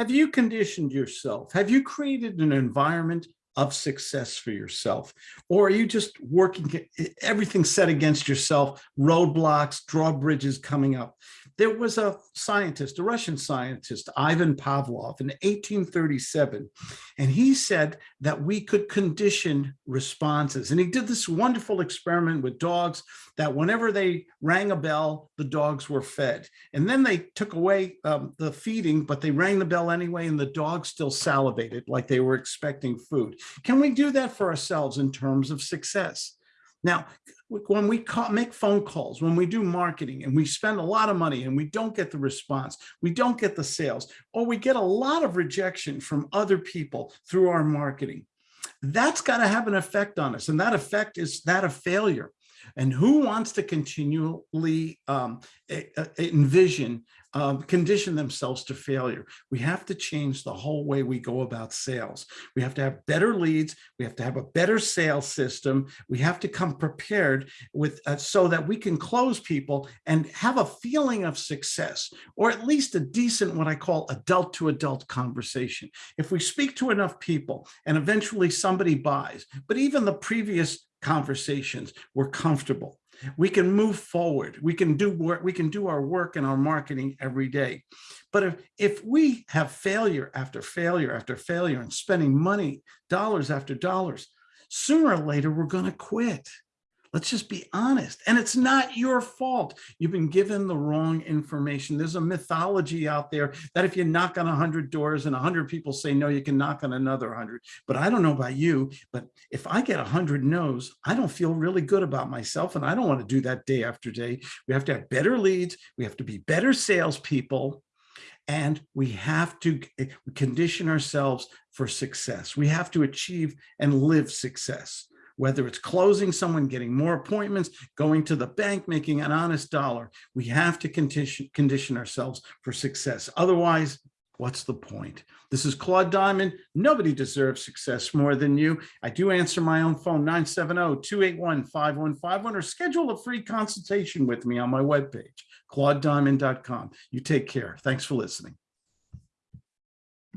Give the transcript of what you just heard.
Have you conditioned yourself? Have you created an environment of success for yourself? Or are you just working, everything set against yourself, roadblocks, drawbridges coming up? There was a scientist, a Russian scientist, Ivan Pavlov in 1837, and he said that we could condition responses. And he did this wonderful experiment with dogs that whenever they rang a bell, the dogs were fed. And then they took away um, the feeding, but they rang the bell anyway, and the dogs still salivated like they were expecting food. Can we do that for ourselves in terms of success? Now, when we call, make phone calls, when we do marketing and we spend a lot of money and we don't get the response, we don't get the sales, or we get a lot of rejection from other people through our marketing, that's got to have an effect on us. And that effect is that of failure. And who wants to continually um, envision, um, condition themselves to failure? We have to change the whole way we go about sales. We have to have better leads. We have to have a better sales system. We have to come prepared with uh, so that we can close people and have a feeling of success, or at least a decent, what I call adult to adult conversation. If we speak to enough people and eventually somebody buys, but even the previous conversations. We're comfortable. We can move forward. We can do work. We can do our work and our marketing every day. But if, if we have failure after failure after failure and spending money, dollars after dollars, sooner or later, we're going to quit. Let's just be honest. And it's not your fault. You've been given the wrong information. There's a mythology out there that if you knock on 100 doors and 100 people say no, you can knock on another 100. But I don't know about you, but if I get 100 no's, I don't feel really good about myself. And I don't want to do that day after day. We have to have better leads. We have to be better salespeople. And we have to eh, condition ourselves for success. We have to achieve and live success whether it's closing someone, getting more appointments, going to the bank, making an honest dollar, we have to condition, condition ourselves for success. Otherwise, what's the point? This is Claude Diamond. Nobody deserves success more than you. I do answer my own phone, 970-281-5151, or schedule a free consultation with me on my webpage, claudediamond.com. You take care. Thanks for listening.